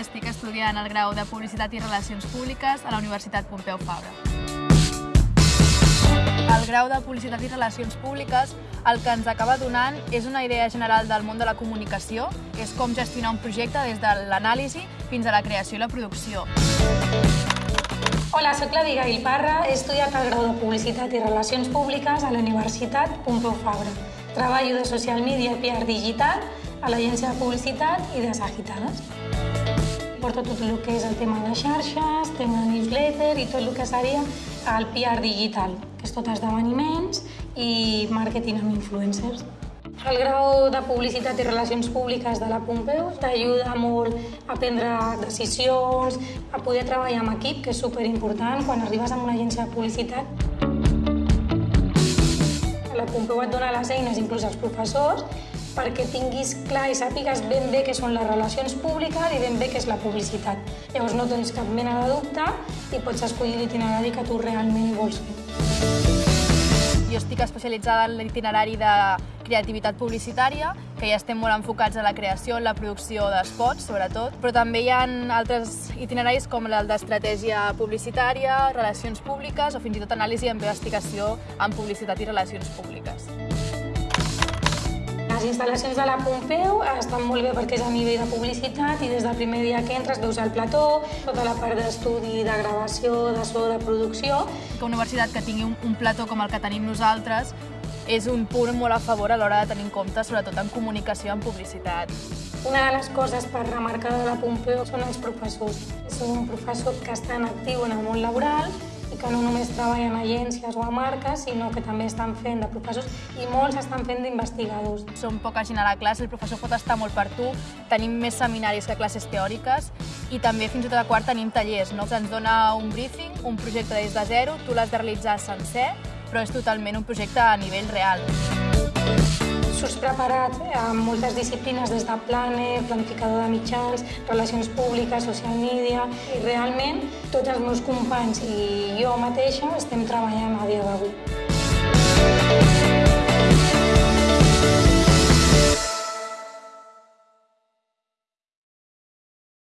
estic estudiant el grau de Publicitat i Relacions Públiques a la Universitat Pompeu Fabra. El grau de Publicitat i Relacions Públiques el que ens acaba donant és una idea general del món de la comunicació, que és com gestionar un projecte des de l'anàlisi fins a la creació i la producció. Hola, sóc l'Abigail Parra, he estudiat el grau de Publicitat i Relacions Públiques a la Universitat Pompeu Fabra. Treballo de social media i PR digital a l'agència de publicitat i de Sagitades. Porto tot el que és el tema de xarxes, tema de newsletter i tot el que seria el PR digital, que és tot esdeveniments i màrqueting amb influencers. El grau de Publicitat i Relacions Públiques de la Pompeu t'ajuda molt a prendre decisions, a poder treballar en equip, que és superimportant quan arribes a una agència de publicitat. La Pompeu et dona les eines, inclús als professors, perquè tinguis clar i sàpigues ben bé què són les relacions públiques i ben bé què és la publicitat. Llavors no tens cap mena de dubte i pots escollir l'itinerari que tu realment vols fer. Jo estic especialitzada en l'itinerari de creativitat publicitària, que ja estem molt enfocats a la creació, en la producció d'espots, sobretot, però també hi ha altres itineraris com el d'estratègia publicitària, relacions públiques o fins i tot anàlisi i investigació en publicitat i relacions públiques. Les instal·lacions de la Pompeu estan molt bé perquè és a nivell de publicitat i des del primer dia que entres veus el plató, tota la part d'estudi, de gravació, de so, de producció. Que una universitat que tingui un, un plató com el que tenim nosaltres és un punt molt a favor a l'hora de tenir en compte, sobretot en comunicació, en publicitat. Una de les coses per remarcar de la Pompeu són els professors. Són un professor que està en actiu en el món laboral que no només treballen a agències o a marques, sinó que també estan fent de professors i molts estan fent d'investigadors. Som poca gent a la classe, el professor pot estar molt per tu, tenim més seminaris que classes teòriques i també fins i tot a quart tenim tallers. No? Ens dona un briefing, un projecte des de zero, tu l'has de realitzar sencer, però és totalment un projecte a nivell real surts preparat amb moltes disciplines des de plane, planificador de mitjans, relacions públiques, social media, i realment tots els meus companys i jo mateixa estem treballant.